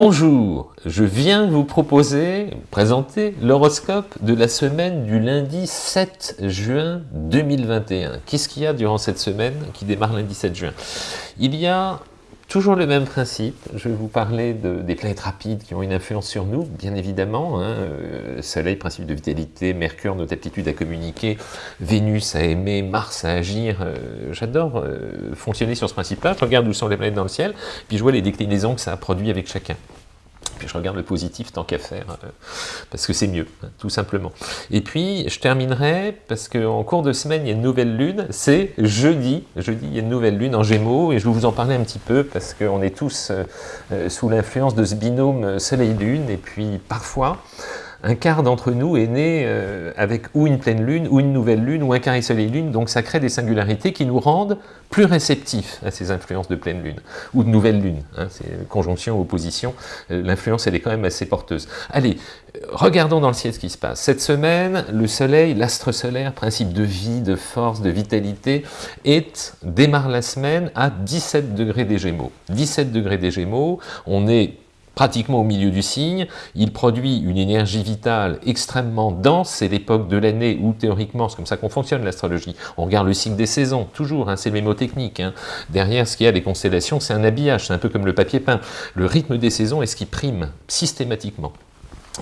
Bonjour, je viens vous proposer, présenter l'horoscope de la semaine du lundi 7 juin 2021. Qu'est-ce qu'il y a durant cette semaine qui démarre lundi 7 juin? Il y a toujours le même principe, je vais vous parler de, des planètes rapides qui ont une influence sur nous, bien évidemment, hein, euh, Soleil, principe de vitalité, Mercure, notre aptitude à communiquer, Vénus à aimer, Mars à agir, euh, j'adore euh, fonctionner sur ce principe-là, je regarde où sont les planètes dans le ciel, puis je vois les déclinaisons que ça a produit avec chacun. Je regarde le positif tant qu'à faire, euh, parce que c'est mieux, hein, tout simplement. Et puis, je terminerai, parce qu'en cours de semaine, il y a une nouvelle lune, c'est jeudi, jeudi, il y a une nouvelle lune en Gémeaux, et je vais vous en parler un petit peu, parce qu'on est tous euh, euh, sous l'influence de ce binôme Soleil-Lune, et puis parfois, un quart d'entre nous est né euh, avec ou une pleine lune, ou une nouvelle lune, ou un carré soleil-lune, donc ça crée des singularités qui nous rendent plus réceptifs à ces influences de pleine lune, ou de nouvelle lune, hein, c'est conjonction, opposition, euh, l'influence elle est quand même assez porteuse. Allez, regardons dans le ciel ce qui se passe. Cette semaine, le soleil, l'astre solaire, principe de vie, de force, de vitalité, est, démarre la semaine à 17 degrés des Gémeaux. 17 degrés des Gémeaux, on est pratiquement au milieu du signe, il produit une énergie vitale extrêmement dense, c'est l'époque de l'année où théoriquement, c'est comme ça qu'on fonctionne l'astrologie, on regarde le cycle des saisons, toujours, hein, c'est le mémotechnique, hein. derrière ce qu'il y a les constellations, c'est un habillage, c'est un peu comme le papier peint, le rythme des saisons est ce qui prime systématiquement.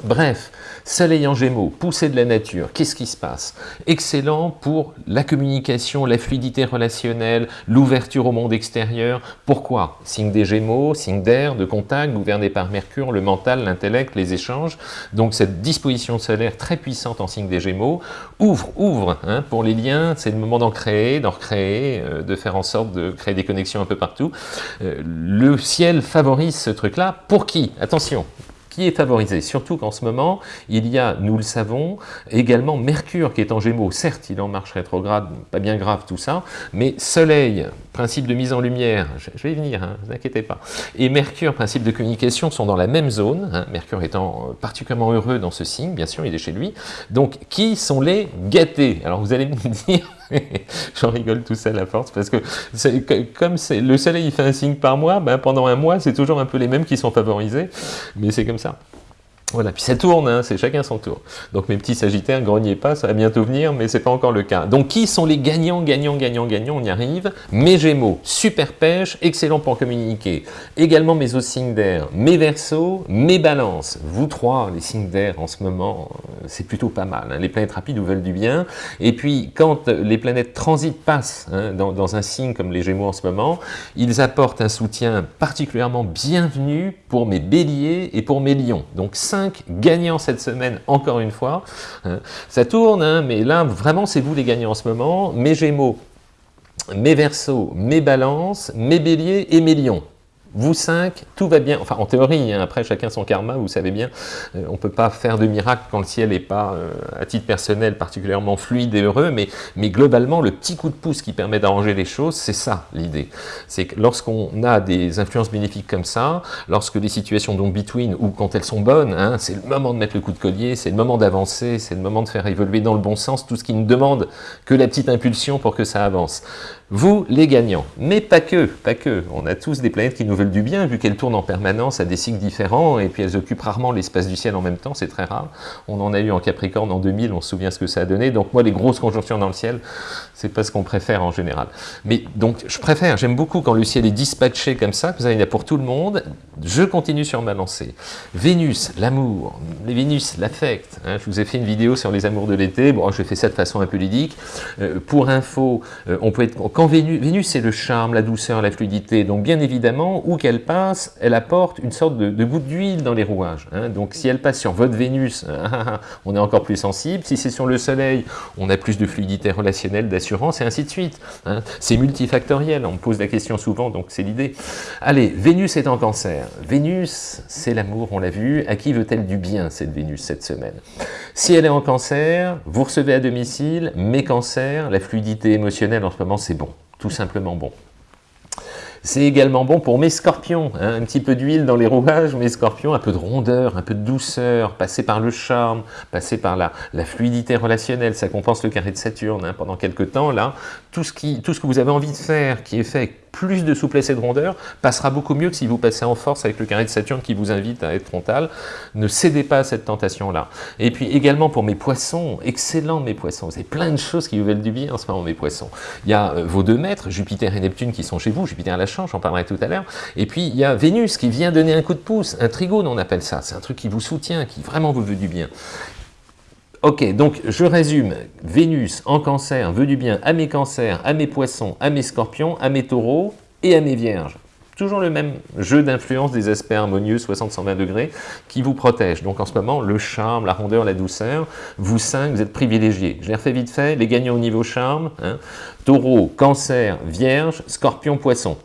Bref, Soleil en Gémeaux, poussée de la nature, qu'est-ce qui se passe? Excellent pour la communication, la fluidité relationnelle, l'ouverture au monde extérieur. Pourquoi? Signe des Gémeaux, signe d'air, de contact, gouverné par Mercure, le mental, l'intellect, les échanges. Donc cette disposition solaire très puissante en signe des Gémeaux ouvre, ouvre hein, pour les liens, c'est le moment d'en créer, d'en recréer, euh, de faire en sorte de créer des connexions un peu partout. Euh, le ciel favorise ce truc-là. Pour qui? Attention, qui est favorisé, surtout qu'en ce moment, il y a, nous le savons, également Mercure qui est en Gémeaux, certes il en marche rétrograde, pas bien grave tout ça, mais Soleil, principe de mise en lumière, je, vais y venir, hein, ne vous inquiétez pas, et Mercure, principe de communication, sont dans la même zone, hein, Mercure étant particulièrement heureux dans ce signe, bien sûr, il est chez lui, donc qui sont les gâtés? Alors vous allez me dire, J'en rigole tout seul à force, parce que comme le soleil il fait un signe par mois, ben pendant un mois, c'est toujours un peu les mêmes qui sont favorisés, mais c'est comme ça. Voilà, puis ça tourne, hein, c'est chacun son tour. Donc mes petits sagittaires, grognez pas, ça va bientôt venir, mais c'est pas encore le cas. Donc qui sont les gagnants, gagnants, gagnants, gagnants? On y arrive. Mes Gémeaux, super pêche, excellent pour communiquer. Également mes autres signes d'air, mes Verseaux, mes Balances. Vous trois, les signes d'air en ce moment, euh, c'est plutôt pas mal. Hein. Les planètes rapides vous veulent du bien. Et puis quand les planètes transitent, passent hein, dans, un signe comme les Gémeaux en ce moment, ils apportent un soutien particulièrement bienvenu pour mes Béliers et pour mes Lions. Donc 5 gagnants cette semaine, encore une fois. Hein. Ça tourne, hein, mais là, vraiment, c'est vous les gagnants en ce moment. Mes Gémeaux, mes Verseaux, mes Balances, mes Béliers et mes Lions. Vous cinq, tout va bien, enfin en théorie, hein, après chacun son karma, vous savez bien, euh, on ne peut pas faire de miracle quand le ciel n'est pas, euh, à titre personnel, particulièrement fluide et heureux, mais, globalement, le petit coup de pouce qui permet d'arranger les choses, c'est ça l'idée. C'est que lorsqu'on a des influences bénéfiques comme ça, lorsque les situations donc between, ou quand elles sont bonnes, hein, c'est le moment de mettre le coup de collier, c'est le moment d'avancer, c'est le moment de faire évoluer dans le bon sens tout ce qui ne demande que la petite impulsion pour que ça avance. Vous, les gagnants, mais pas que, pas que, on a tous des planètes qui nous du bien, vu qu'elles tournent en permanence à des cycles différents, et puis elles occupent rarement l'espace du ciel en même temps, c'est très rare. On en a eu en Capricorne en 2000, on se souvient ce que ça a donné. Donc moi, les grosses conjonctions dans le ciel, c'est pas ce qu'on préfère en général. Mais donc, je préfère, j'aime beaucoup quand le ciel est dispatché comme ça, il y a pour tout le monde. Je continue sur ma lancée. Vénus, l'amour, les Vénus, l'affect. Hein, je vous ai fait une vidéo sur les amours de l'été. Bon, je fais ça de façon un peu ludique. Euh, pour info, euh, on peut être... Vénus, c'est le charme, la douceur, la fluidité. Donc, bien évidemment, où qu'elle passe, elle apporte une sorte de, de goutte d'huile dans les rouages. Hein. Donc, si elle passe sur votre Vénus, on est encore plus sensible. Si c'est sur le Soleil, on a plus de fluidité relationnelle, d'assurance, et ainsi de suite. Hein. C'est multifactoriel, on me pose la question souvent, donc c'est l'idée. Allez, Vénus est en cancer. Vénus, c'est l'amour, on l'a vu. À qui veut-elle du bien, cette Vénus, cette semaine? Si elle est en cancer, vous recevez à domicile, mes cancers, la fluidité émotionnelle en ce moment, c'est bon, tout simplement bon. C'est également bon pour mes scorpions, hein, un petit peu d'huile dans les rouages, mes scorpions, un peu de rondeur, un peu de douceur, passer par le charme, passer par la, la fluidité relationnelle, ça compense le carré de Saturne hein, pendant quelques temps, là, tout ce, qui, tout ce que vous avez envie de faire, qui est fait plus de souplesse et de rondeur, passera beaucoup mieux que si vous passez en force avec le carré de Saturne qui vous invite à être frontal. Ne cédez pas à cette tentation-là. Et puis également pour mes poissons, excellent mes poissons, vous avez plein de choses qui vous veulent du bien en ce moment mes poissons. Il y a euh, vos deux maîtres, Jupiter et Neptune qui sont chez vous, Jupiter à la chance, j'en parlerai tout à l'heure, et puis il y a Vénus qui vient donner un coup de pouce, un trigone on appelle ça, c'est un truc qui vous soutient, qui vraiment vous veut du bien. Ok, donc je résume. Vénus en cancer veut du bien à mes cancers, à mes poissons, à mes scorpions, à mes taureaux et à mes vierges. Toujours le même jeu d'influence des aspects harmonieux 60-120 degrés qui vous protège. Donc en ce moment, le charme, la rondeur, la douceur, vous cinq, vous êtes privilégiés. Je les refais vite fait, les gagnants au niveau charme, hein. taureau, cancer, vierge, scorpion, poisson.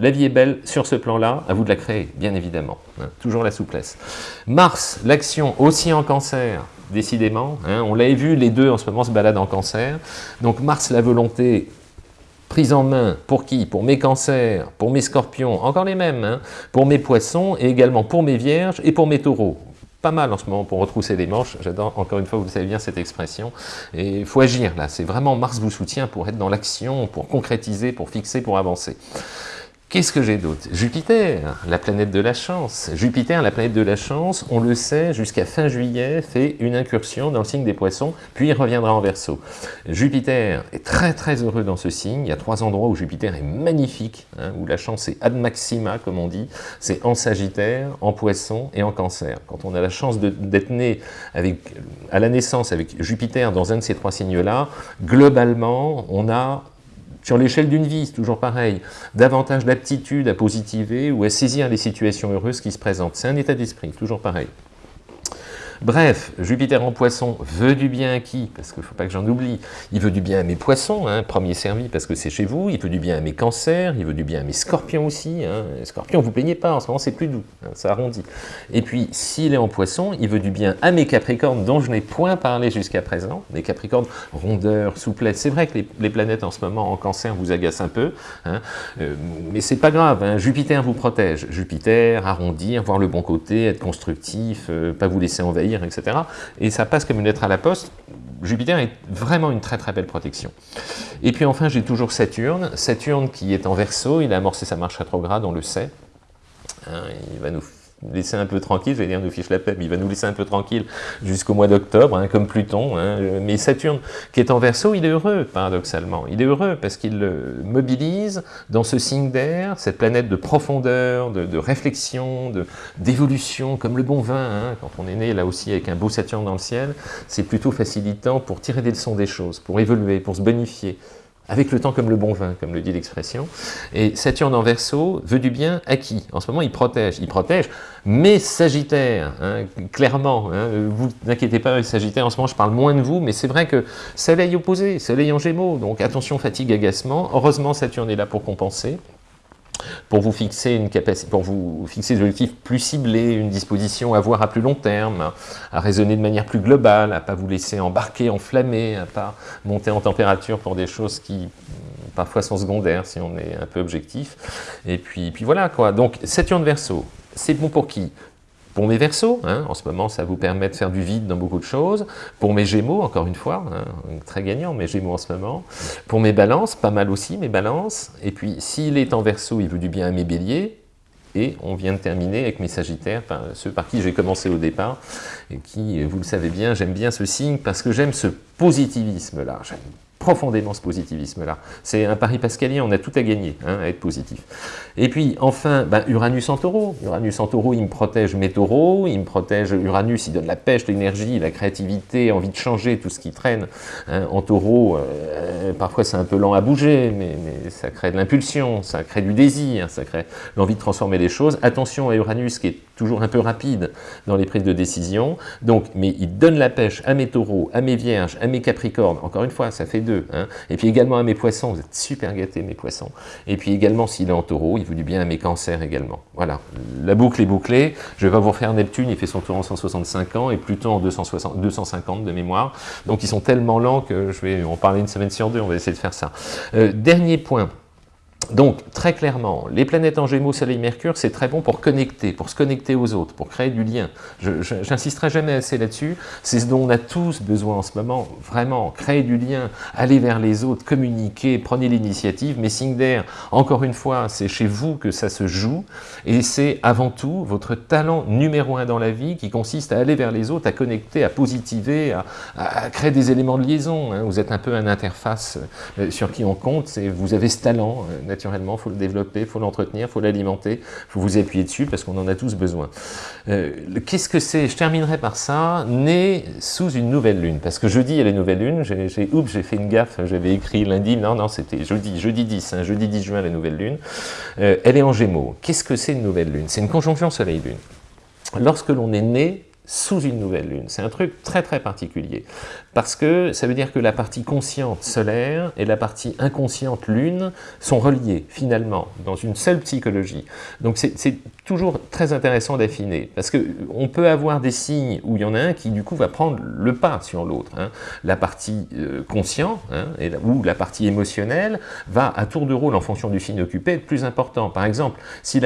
La vie est belle sur ce plan-là, à vous de la créer, bien évidemment. Hein. toujours la souplesse. Mars, l'action aussi en cancer, décidément. Hein. on l'avait vu, les deux en ce moment se baladent en cancer. Donc Mars, la volonté, prise en main, pour qui? Pour mes cancers, pour mes scorpions, encore les mêmes, hein. pour mes poissons, et également pour mes vierges et pour mes taureaux. Pas mal en ce moment pour retrousser les manches, j'adore encore une fois, vous savez bien cette expression, et il faut agir là, c'est vraiment Mars vous soutient pour être dans l'action, pour concrétiser, pour fixer, pour avancer. Qu'est-ce que j'ai d'autre? Jupiter, la planète de la chance. Jupiter, la planète de la chance, on le sait, jusqu'à fin juillet, fait une incursion dans le signe des poissons, puis il reviendra en verso. Jupiter est très très heureux dans ce signe. Il y a trois endroits où Jupiter est magnifique, hein, où la chance est ad maxima, comme on dit. C'est en Sagittaire, en Poisson et en Cancer. Quand on a la chance d'être né à la naissance avec Jupiter dans un de ces trois signes-là, globalement, on a sur l'échelle d'une vie, c'est toujours pareil, davantage d'aptitude à positiver ou à saisir les situations heureuses qui se présentent. C'est un état d'esprit, toujours pareil. Bref, Jupiter en poisson veut du bien à qui? Parce qu'il ne faut pas que j'en oublie. Il veut du bien à mes poissons, hein, premier servi parce que c'est chez vous. Il veut du bien à mes cancers, il veut du bien à mes scorpions aussi. Hein. Scorpions, vous plaignez pas, en ce moment c'est plus doux, hein, ça arrondit. Et puis, s'il est en poisson, il veut du bien à mes capricornes dont je n'ai point parlé jusqu'à présent. Les capricornes, rondeur, souplesse. C'est vrai que les, planètes en ce moment en cancer vous agacent un peu, hein, euh, mais c'est pas grave. Jupiter vous protège. Jupiter, arrondir, voir le bon côté, être constructif, euh, pas vous laisser envahir etc. Et ça passe comme une lettre à la poste. Jupiter est vraiment une très très belle protection. Et puis enfin, j'ai toujours Saturne. Saturne qui est en verso, il a amorcé sa marche rétrograde, on le sait. Hein, il va nous laisser un peu tranquille, je vais dire nous fiche la paix, mais il va nous laisser un peu tranquille jusqu'au mois d'octobre, hein, comme Pluton. Hein. Mais Saturne, qui est en verso, il est heureux, paradoxalement. Il est heureux parce qu'il mobilise dans ce signe d'air, cette planète de profondeur, de, réflexion, d'évolution, comme le bon vin. Hein. Quand on est né là aussi avec un beau Saturne dans le ciel, c'est plutôt facilitant pour tirer des leçons des choses, pour évoluer, pour se bonifier, avec le temps comme le bon vin, comme le dit l'expression. Et Saturne en verso veut du bien à qui En ce moment, il protège. Il protège mes Sagittaires, hein, clairement. Hein, vous n'inquiétez pas, Sagittaires, en ce moment, je parle moins de vous, mais c'est vrai que Soleil opposé, Soleil en Gémeaux, donc attention, fatigue, agacement. Heureusement, Saturne est là pour compenser pour vous fixer une capacité, pour vous fixer des objectifs plus ciblés, une disposition à voir à plus long terme, à raisonner de manière plus globale, à pas vous laisser embarquer, enflammer, à pas monter en température pour des choses qui parfois sont secondaires si on est un peu objectif. Et puis, puis voilà quoi. Donc Saturne Verseau, c'est bon pour qui? Pour mes versos, hein, en ce moment, ça vous permet de faire du vide dans beaucoup de choses. Pour mes gémeaux, encore une fois, hein, très gagnant, mes gémeaux en ce moment. Pour mes balances, pas mal aussi, mes balances. Et puis, s'il est en verso, il veut du bien à mes béliers. Et on vient de terminer avec mes sagittaires, ceux par qui j'ai commencé au départ, et qui, vous le savez bien, j'aime bien ce signe parce que j'aime ce positivisme-là profondément ce positivisme-là. C'est un pari pascalien, on a tout à gagner, hein, à être positif. Et puis, enfin, ben, Uranus en taureau. Uranus en taureau, il me protège mes taureaux, il me protège, Uranus, il donne la pêche, l'énergie, la créativité, envie de changer, tout ce qui traîne. Hein. En taureau, euh, parfois c'est un peu lent à bouger, mais, ça crée de l'impulsion, ça crée du désir, ça crée l'envie de transformer les choses. Attention à Uranus, qui est toujours un peu rapide dans les prises de décision. Donc, mais il donne la pêche à mes taureaux, à mes vierges, à mes capricornes. Encore une fois, ça fait Hein. Et puis également à mes poissons, vous êtes super gâtés mes poissons. Et puis également s'il est en taureau, il vous dit bien à mes cancers également. Voilà, la boucle est bouclée. Je vais vous refaire Neptune, il fait son tour en 165 ans et Pluton en 260, 250 de mémoire. Donc ils sont tellement lents que je vais en parler une semaine sur deux, on va essayer de faire ça. Euh, dernier point, donc, très clairement, les planètes en Gémeaux, Soleil, Mercure, c'est très bon pour connecter, pour se connecter aux autres, pour créer du lien. Je n'insisterai jamais assez là-dessus, c'est ce dont on a tous besoin en ce moment, vraiment, créer du lien, aller vers les autres, communiquer, prenez l'initiative, mais Singer, encore une fois, c'est chez vous que ça se joue, et c'est avant tout votre talent numéro un dans la vie qui consiste à aller vers les autres, à connecter, à positiver, à, créer des éléments de liaison. Hein. Vous êtes un peu un interface euh, sur qui on compte, vous avez ce talent, euh, naturellement, il faut le développer, il faut l'entretenir, il faut l'alimenter, il faut vous appuyer dessus parce qu'on en a tous besoin. Euh, qu'est-ce que c'est? Je terminerai par ça, né sous une nouvelle lune, parce que jeudi il y a la nouvelle lune, j'ai oups, j'ai fait une gaffe, j'avais écrit lundi, non, non, c'était jeudi, jeudi 10, hein, jeudi 10 juin la nouvelle lune, euh, elle est en gémeaux. Qu'est-ce que c'est une nouvelle lune? C'est une conjonction soleil-lune. Lorsque l'on est né sous une nouvelle lune. C'est un truc très très particulier, parce que ça veut dire que la partie consciente solaire et la partie inconsciente lune sont reliées finalement dans une seule psychologie. Donc c'est toujours très intéressant d'affiner, parce qu'on peut avoir des signes où il y en a un qui du coup va prendre le pas sur l'autre. Hein. La partie euh, consciente hein, ou la partie émotionnelle va à tour de rôle en fonction du signe occupé être plus important. Par exemple, si,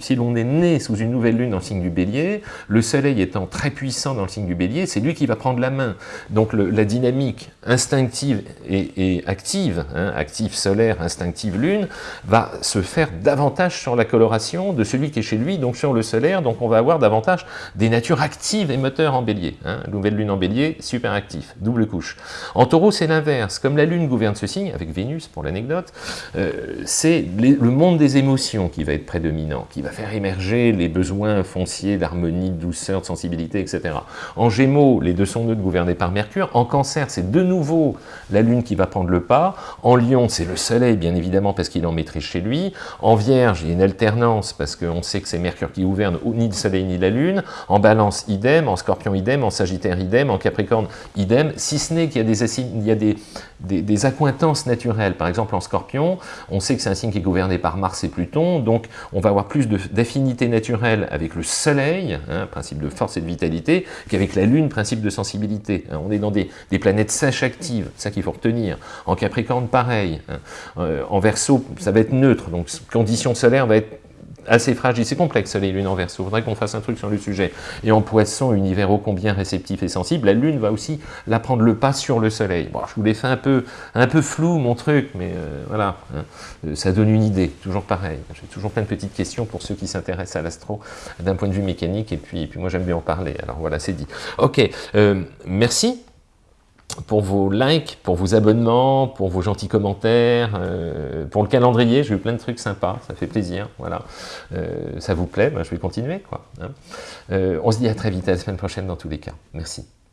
si, l'on est né sous une nouvelle lune le signe du bélier, le soleil étant très puissant dans le signe du bélier, c'est lui qui va prendre la main. Donc la dynamique instinctive et, active, hein, active solaire, instinctive lune, va se faire davantage sur la coloration de celui qui est chez lui, donc sur le solaire, donc on va avoir davantage des natures actives et moteurs en bélier. Hein. Nouvelle lune en bélier, super actif, double couche. En taureau, c'est l'inverse. Comme la lune gouverne ce signe, avec Vénus pour l'anecdote, euh, c'est le monde des émotions qui va être prédominant, qui va faire émerger les besoins fonciers d'harmonie, de douceur, de sensibilité, etc. En Gémeaux, les deux sont neutres gouvernés par Mercure. En Cancer, c'est de nouveau la Lune qui va prendre le pas. En Lion, c'est le Soleil, bien évidemment, parce qu'il en maîtrise chez lui. En Vierge, il y a une alternance, parce qu'on sait que c'est Mercure qui gouverne ni le Soleil ni la Lune. En Balance, idem. En Scorpion, idem. En Sagittaire, idem. En Capricorne, idem. Si ce n'est qu'il y a, des, il accointances naturelles. Par exemple, en Scorpion, on sait que c'est un signe qui est gouverné par Mars et Pluton, donc on va avoir plus d'affinité naturelle avec le Soleil, hein, principe de force et de vitalité, qu'avec la Lune, principe de sensibilité. Hein. On est dans des, planètes sèches actives, ça qu'il faut retenir. En Capricorne, pareil. Hein. Euh, en Verseau, ça va être neutre, donc condition solaire va être assez fragile, c'est complexe les lunes en verso, il faudrait qu'on fasse un truc sur le sujet. Et en poisson, univers ô combien réceptif et sensible, la lune va aussi la prendre le pas sur le soleil. Bon, je vous l'ai fait un peu, un peu flou mon truc, mais euh, voilà, hein. euh, ça donne une idée, toujours pareil. J'ai toujours plein de petites questions pour ceux qui s'intéressent à l'astro d'un point de vue mécanique, et puis, puis moi j'aime bien en parler, alors voilà, c'est dit. Ok, euh, merci pour vos likes, pour vos abonnements, pour vos gentils commentaires, euh, pour le calendrier, j'ai eu plein de trucs sympas, ça fait plaisir, voilà. Euh, ça vous plaît, ben, je vais continuer, quoi. Hein. Euh, on se dit à très vite, à la semaine prochaine dans tous les cas. Merci.